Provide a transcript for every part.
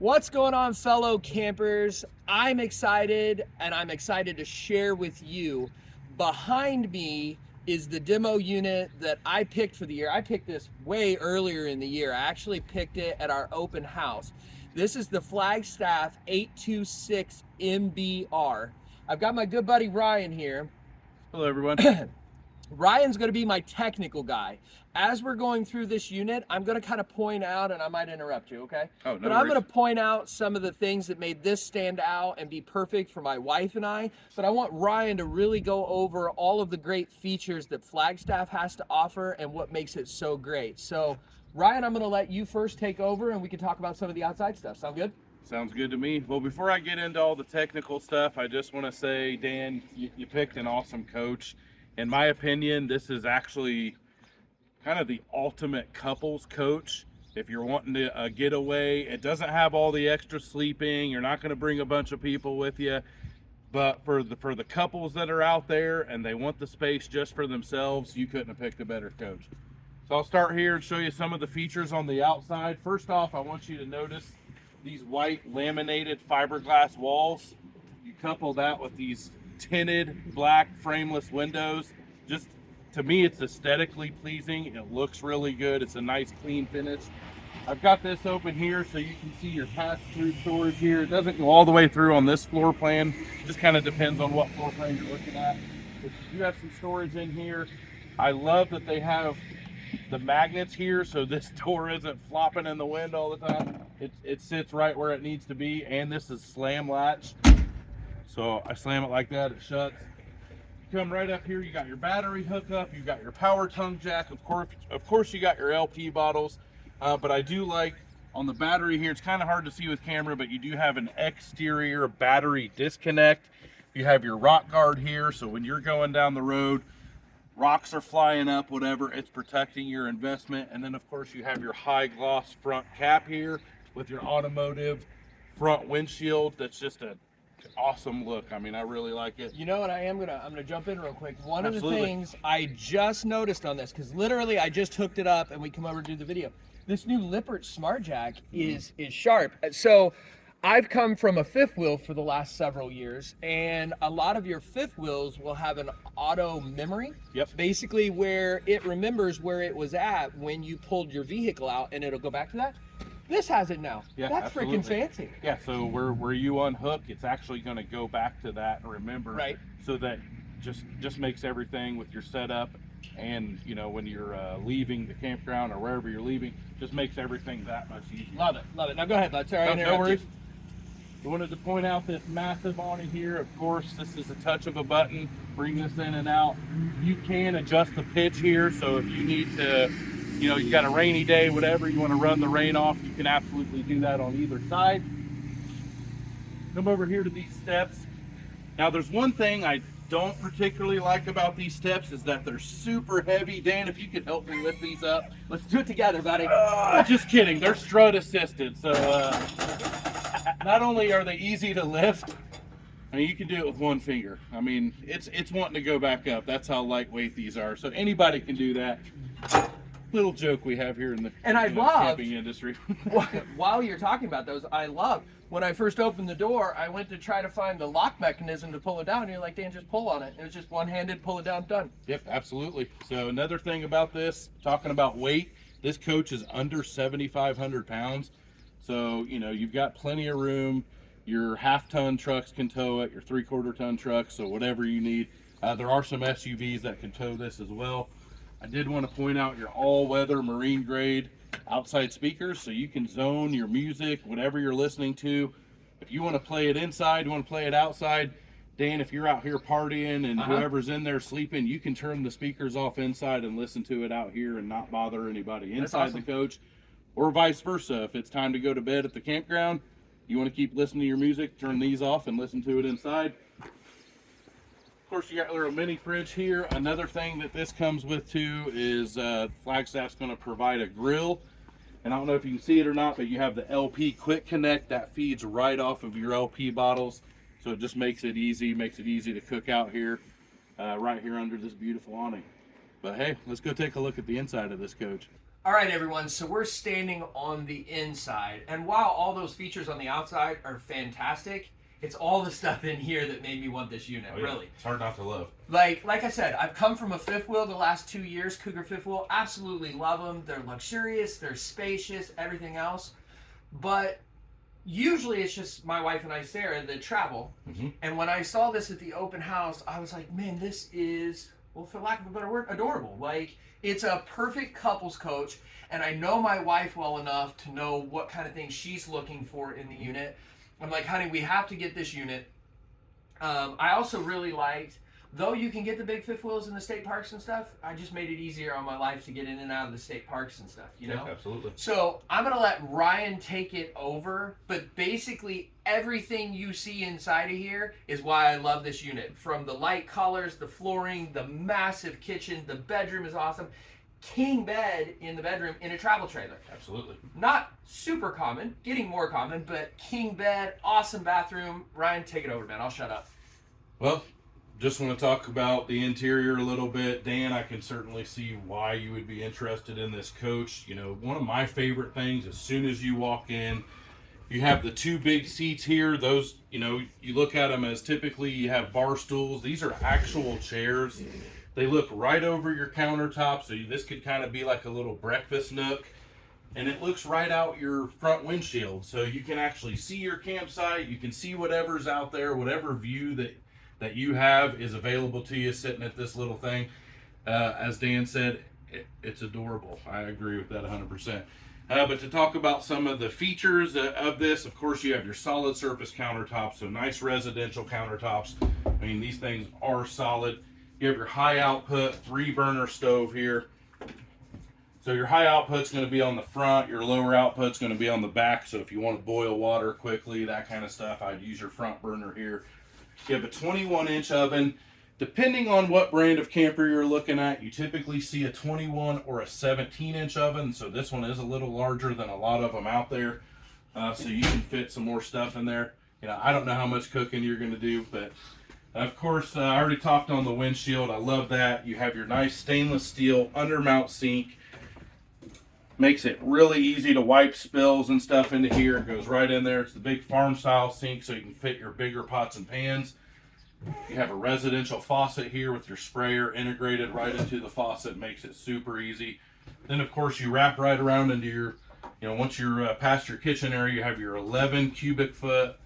What's going on, fellow campers? I'm excited and I'm excited to share with you. Behind me is the demo unit that I picked for the year. I picked this way earlier in the year. I actually picked it at our open house. This is the Flagstaff 826 MBR. I've got my good buddy Ryan here. Hello, everyone. Ryan's going to be my technical guy. As we're going through this unit, I'm going to kind of point out, and I might interrupt you, okay? Oh, no But I'm worries. going to point out some of the things that made this stand out and be perfect for my wife and I. But I want Ryan to really go over all of the great features that Flagstaff has to offer and what makes it so great. So, Ryan, I'm going to let you first take over, and we can talk about some of the outside stuff. Sound good? Sounds good to me. Well, before I get into all the technical stuff, I just want to say, Dan, you, you picked an awesome coach. In my opinion, this is actually kind of the ultimate couples coach. If you're wanting to uh, get away, it doesn't have all the extra sleeping. You're not going to bring a bunch of people with you. But for the for the couples that are out there and they want the space just for themselves, you couldn't have picked a better coach. So I'll start here and show you some of the features on the outside. First off, I want you to notice these white laminated fiberglass walls. You couple that with these tinted black frameless windows. Just to me, it's aesthetically pleasing. It looks really good. It's a nice clean finish. I've got this open here so you can see your pass-through storage here. It doesn't go all the way through on this floor plan. Just kind of depends on what floor plan you're looking at. But you do have some storage in here. I love that they have the magnets here so this door isn't flopping in the wind all the time. It, it sits right where it needs to be and this is slam latch. So I slam it like that, it shuts. Come right up here, you got your battery hookup, you got your power tongue jack, of course, of course you got your LP bottles. Uh, but I do like on the battery here, it's kind of hard to see with camera, but you do have an exterior battery disconnect. You have your rock guard here, so when you're going down the road, rocks are flying up, whatever, it's protecting your investment. And then of course you have your high gloss front cap here with your automotive front windshield. That's just a awesome look. I mean, I really like it. You know what? I am gonna I'm gonna jump in real quick. One of the things I just noticed on this, because literally I just hooked it up and we come over to do the video. This new Lippert Smart Jack is is sharp. Uh, so I've come from a fifth wheel for the last several years, and a lot of your fifth wheels will have an auto memory. Yep. Basically, where it remembers where it was at when you pulled your vehicle out, and it'll go back to that. This has it now. Yeah, That's freaking fancy. Yeah, so where where you unhook, it's actually going to go back to that and remember, Right. So that just just makes everything with your setup, and you know when you're uh, leaving the campground or wherever you're leaving, just makes everything that much easier. Love it, love it. Now go ahead, I No, no you. worries. I wanted to point out this massive awning here. Of course, this is a touch of a button. Bring this in and out. You can adjust the pitch here, so if you need to, you know, you got a rainy day, whatever, you want to run the rain off, you can absolutely do that on either side. Come over here to these steps. Now, there's one thing I don't particularly like about these steps is that they're super heavy. Dan, if you could help me lift these up. Let's do it together, buddy. Uh, just kidding. They're strut assisted, so uh, not only are they easy to lift, I mean you can do it with one finger. I mean it's it's wanting to go back up. That's how lightweight these are. So anybody can do that. Little joke we have here in the And I love- camping industry. While you're talking about those, I love when I first opened the door, I went to try to find the lock mechanism to pull it down. And you're like, Dan, just pull on it. It was just one handed, pull it down, done. Yep, absolutely. So another thing about this, talking about weight, this coach is under 7,500 pounds. So, you know, you've got plenty of room. Your half ton trucks can tow it, your three quarter ton trucks, so whatever you need. Uh, there are some SUVs that can tow this as well. I did want to point out your all weather marine grade outside speakers so you can zone your music, whatever you're listening to. If you want to play it inside, you want to play it outside, Dan, if you're out here partying and Uh-huh. whoever's in there sleeping, you can turn the speakers off inside and listen to it out here and not bother anybody inside awesome. the coach. Or vice versa. If it's time to go to bed at the campground, you want to keep listening to your music, turn these off and listen to it inside. Of course, you got a little mini fridge here. Another thing that this comes with too is uh, Flagstaff's going to provide a grill. And I don't know if you can see it or not, but you have the LP Quick Connect that feeds right off of your LP bottles. So it just makes it easy, makes it easy to cook out here, uh, right here under this beautiful awning. But hey, let's go take a look at the inside of this coach. All right, everyone. So we're standing on the inside, and while all those features on the outside are fantastic, it's all the stuff in here that made me want this unit. Oh, yeah. Really, It's hard not to love. like like I said, I've come from a fifth wheel the last two years. Cougar fifth wheel, absolutely love them. They're luxurious, they're spacious, everything else. But usually it's just my wife and I, Sarah, that travel. Mhm. And when I saw this at the open house, I was like, man, this is well, for lack of a better word, adorable. Like it's a perfect couples coach. And I know my wife well enough to know what kind of things she's looking for in the unit. I'm like, honey, we have to get this unit. Um, I also really liked, though you can get the big fifth wheels in the state parks and stuff. I just made it easier on my life to get in and out of the state parks and stuff. You know. Yeah, absolutely. So I'm gonna let Ryan take it over, but basically everything you see inside of here is why I love this unit. From the light colors, the flooring, the massive kitchen, the bedroom is awesome. King bed in the bedroom in a travel trailer. Absolutely. Not super common, getting more common, but king bed, awesome bathroom. Ryan, take it over, man. I'll shut up. Well, just want to talk about the interior a little bit. Dan, I can certainly see why you would be interested in this coach. You know, one of my favorite things as soon as you walk in, you have the two big seats here. Those, you know, you look at them as typically you have bar stools. These are actual chairs. They look right over your countertop, so this could kind of be like a little breakfast nook. And it looks right out your front windshield, so you can actually see your campsite. You can see whatever's out there, whatever view that that you have is available to you sitting at this little thing. Uh, as Dan said, it, it's adorable. I agree with that 100%. Uh, but to talk about some of the features uh, of this, of course, you have your solid surface countertops, so nice residential countertops. I mean, these things are solid. You have your high output three burner stove here. So your high output's going to be on the front, your lower output's going to be on the back. So if you want to boil water quickly, that kind of stuff, I'd use your front burner here. You have a 21 inch oven. Depending on what brand of camper you're looking at, you typically see a 21 or a 17 inch oven. So this one is a little larger than a lot of them out there. Uh, so you can fit some more stuff in there. You know, I don't know how much cooking you're going to do, but of course, uh, I already talked on the windshield. I love that. You have your nice stainless steel undermount sink. Makes it really easy to wipe spills and stuff into here. It goes right in there. It's the big farm style sink so you can fit your bigger pots and pans. You have a residential faucet here with your sprayer integrated right into the faucet. Makes it super easy. Then of course you wrap right around into your, you know, once you're uh, past your kitchen area, you have your 11 cubic foot,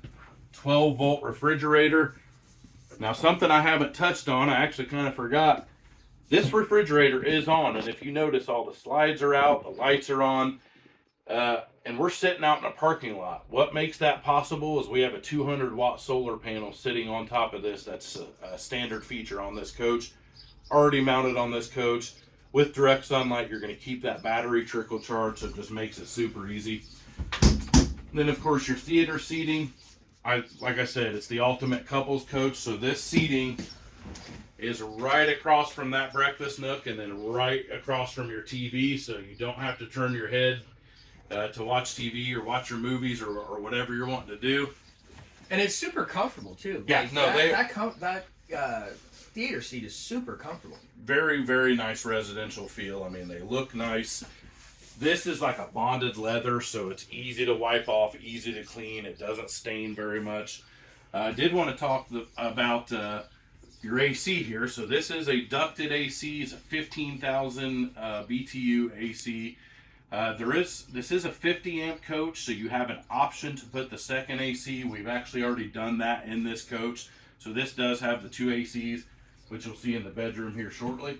12 volt refrigerator. Now something I haven't touched on, I actually kind of forgot. This refrigerator is on, and if you notice, all the slides are out, the lights are on, uh, and we're sitting out in a parking lot. What makes that possible is we have a 200 watt solar panel sitting on top of this. That's a, a standard feature on this coach, already mounted on this coach. With direct sunlight, you're going to keep that battery trickle charged, so it just makes it super easy. Then, of course, your theater seating. I like I said, it's the ultimate couples coach. So this seating is right across from that breakfast nook and then right across from your TV, so you don't have to turn your head uh, to watch TV or watch your movies or, or whatever you're wanting to do. And it's super comfortable too. Yeah, Like, no, that, they- that com- that uh, theater seat is super comfortable. Very, very nice residential feel. I mean, they look nice. This is like a bonded leather, so it's easy to wipe off, easy to clean. It doesn't stain very much. Uh, I did want to talk the, about uh, your AC here. So this is a ducted AC. It's a 15,000 uh, BTU AC. Uh, there is this is a 50 amp coach, so you have an option to put the second AC. We've actually already done that in this coach. So this does have the two ACs, which you'll see in the bedroom here shortly.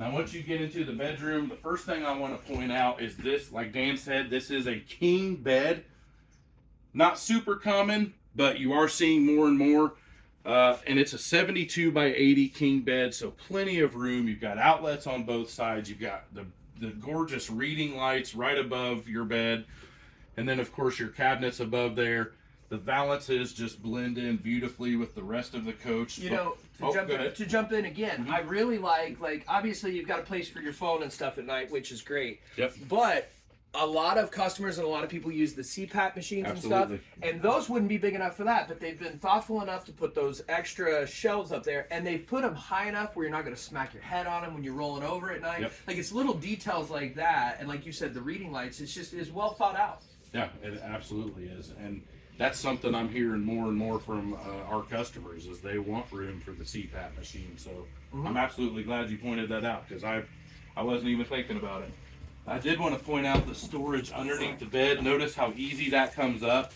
Now, once you get into the bedroom, the first thing I want to point out is this, like Dan said, this is a king bed. Not super common, but you are seeing more and more. Uh, and it's a 72 by 80 king bed, so plenty of room. You've got outlets on both sides. You've got the, the gorgeous reading lights right above your bed. And then, of course, your cabinets above there. The valances just blend in beautifully with the rest of the coach. You know, to Oh, jump in, to jump in again, Mhm. I really like like obviously you've got a place for your phone and stuff at night, which is great. Yep. But a lot of customers and a lot of people use the CPAP machines Absolutely. and stuff, and those wouldn't be big enough for that. But they've been thoughtful enough to put those extra shelves up there, and they've put them high enough where you're not going to smack your head on them when you're rolling over at night. Yep. Like it's little details like that, and like you said, the reading lights. It's just is well thought out. Yeah, it absolutely is, and that's something I'm hearing more and more from uh, our customers is they want room for the CPAP machine. So I'm absolutely glad you pointed that out because I, I wasn't even thinking about it. I did want to point out the storage underneath the bed. Notice how easy that comes up.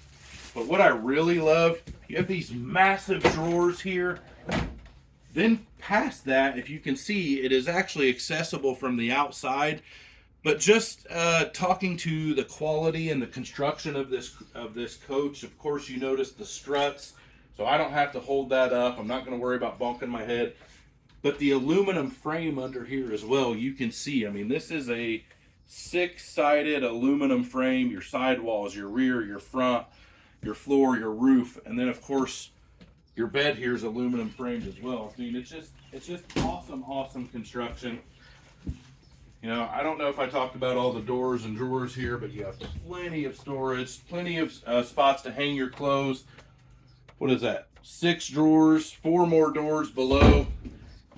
But what I really love, you have these massive drawers here. Then past that, if you can see, it is actually accessible from the outside. But just uh, talking to the quality and the construction of this of this coach, of course, you notice the struts, so I don't have to hold that up. I'm not going to worry about bonking my head. But the aluminum frame under here as well, you can see. I mean, this is a six-sided aluminum frame. Your sidewalls, your rear, your front, your floor, your roof, and then of course your bed here is aluminum framed as well. I mean, it's just it's just awesome, awesome construction. You know, I don't know if I talked about all the doors and drawers here, but you have plenty of storage, plenty of uh, spots to hang your clothes. What is that? Six drawers, four more doors below,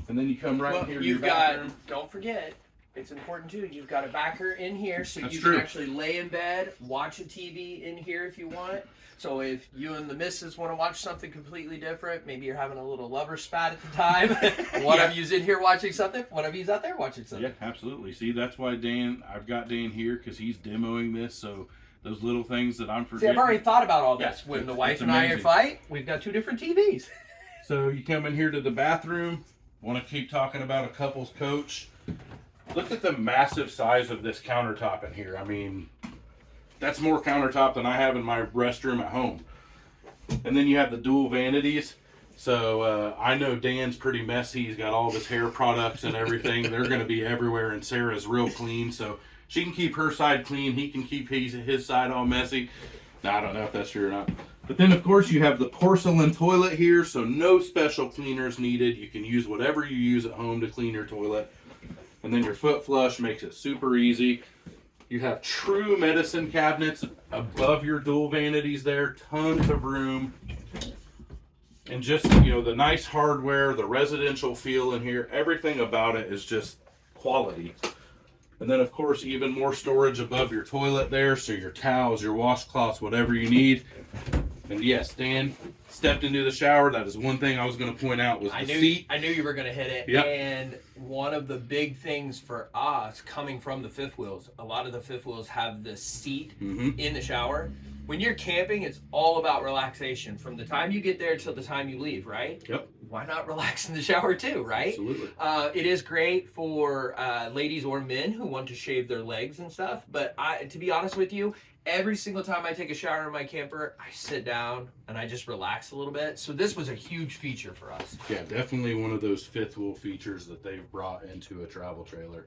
and then you come right Well, here to you've got. bathroom. Don't forget, it's important too. You've got a backer in here, so That's you true. can actually lay in bed, watch a TV in here if you want. So if you and the missus want to watch something completely different, maybe you're having a little lover spat at the time. one Yeah. of you's in here watching something. One of you's out there watching something. Yeah, absolutely. See, that's why Dan, I've got Dan here because he's demoing this. So those little things that I'm forgetting. See. I've already thought about all Yeah, this. when the wife and I amazing. fight, we've got two different TVs. So you come in here to the bathroom. Want to keep talking about a couple's coach? Look at the massive size of this countertop in here. I mean, that's more countertop than I have in my restroom at home. And then you have the dual vanities. So uh, I know Dan's pretty messy. He's got all of his hair products and everything. They're going to be everywhere, and Sarah's real clean. So she can keep her side clean. He can keep his, his side all messy. Now, I don't know if that's true or not. But then, of course, you have the porcelain toilet here, so no special cleaners needed. You can use whatever you use at home to clean your toilet. And then your foot flush makes it super easy. You have true medicine cabinets above your dual vanities there, tons of room. And just, you know, the nice hardware, the residential feel in here, everything about it is just quality. And then, of course, even more storage above your toilet there, so your towels, your washcloths, whatever you need. And yes, Dan stepped into the shower. That is one thing I was going to point out was the I knew seat. I knew you were going to hit it. Yep. And one of the big things for us coming from the fifth wheels, a lot of the fifth wheels have the seat Mhm. in the shower. When you're camping, it's all about relaxation from the time you get there till the time you leave, right? Yep, Why not relax in the shower too, right? absolutely. Uh, it is great for uh, ladies or men who want to shave their legs and stuff. But I, to be honest with you, every single time I take a shower in my camper, I sit down and I just relax a little bit. So this was a huge feature for us. Yeah, definitely one of those fifth wheel features that they've brought into a travel trailer.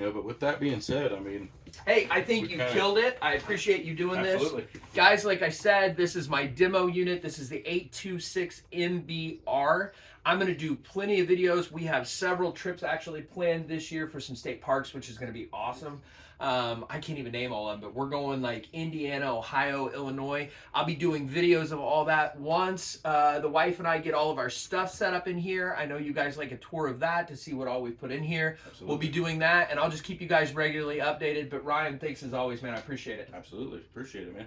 Yeah, but with that being said, I mean, Hey, I think you kinda- killed it. I appreciate you doing absolutely. this. Guys, like I said, this is my demo unit. This is the 826 MBR. I'm going to do plenty of videos. We have several trips actually planned this year for some state parks, which is going to be awesome. Um, I can't even name all of them, but we're going like Indiana, Ohio, Illinois. I'll be doing videos of all that once uh, the wife and I get all of our stuff set up in here. I know you guys like a tour of that to see what all we put in here. Absolutely. We'll be doing that, and I'll just keep you guys regularly updated. But Ryan, thanks as always, man. I appreciate it. Absolutely. Appreciate it, man.